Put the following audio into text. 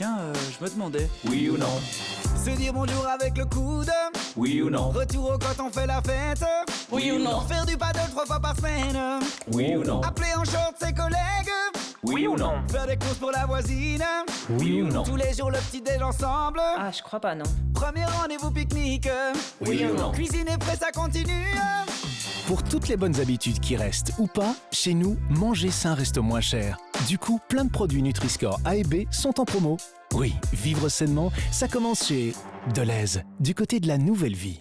tiens, euh, je me demandais. Oui ou non Se dire bonjour avec le coude. Oui ou non Retour au quand on fait la fête. Oui ou non Faire du paddle trois fois par semaine. Oui ou non Appeler en short ses collègues. Oui ou non Faire des courses pour la voisine. Oui ou non Tous les jours le petit déj ensemble. Ah, je crois pas, non. Premier rendez-vous pique-nique. Oui ou non Cuisiner prêt, ça continue. Pour toutes les bonnes habitudes qui restent ou pas, chez nous, manger sain reste moins cher. Du coup, plein de produits Nutri-Score A et B sont en promo. Oui, vivre sainement, ça commence chez Deleuze, du côté de la nouvelle vie.